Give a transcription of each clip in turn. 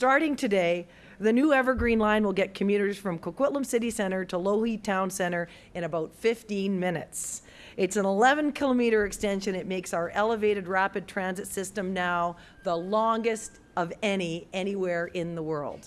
starting today, the new Evergreen line will get commuters from Coquitlam City Center to Lougheed Town Center in about 15 minutes. It's an 11 kilometer extension. It makes our elevated rapid transit system now the longest of any anywhere in the world.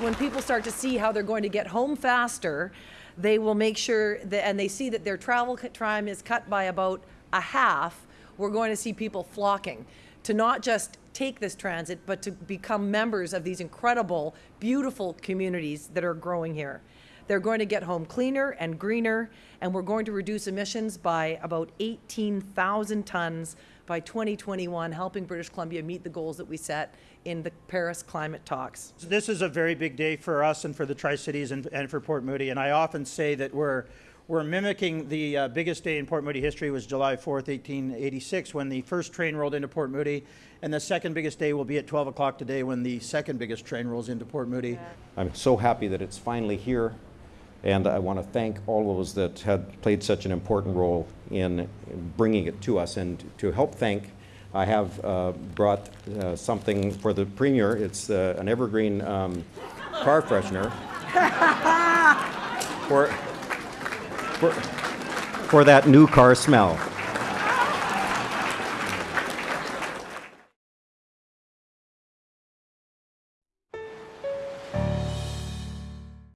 When people start to see how they're going to get home faster, they will make sure that, and they see that their travel time is cut by about a half, we're going to see people flocking to not just take this transit, but to become members of these incredible, beautiful communities that are growing here. They're going to get home cleaner and greener, and we're going to reduce emissions by about 18,000 tons by 2021, helping British Columbia meet the goals that we set in the Paris climate talks. So This is a very big day for us and for the Tri-Cities and, and for Port Moody. And I often say that we're, we're mimicking the uh, biggest day in Port Moody history was July 4th, 1886, when the first train rolled into Port Moody. And the second biggest day will be at 12 o'clock today when the second biggest train rolls into Port Moody. I'm so happy that it's finally here, and I want to thank all those that had played such an important role in bringing it to us. And to help thank, I have uh, brought uh, something for the Premier. It's uh, an evergreen um, car freshener for, for, for that new car smell.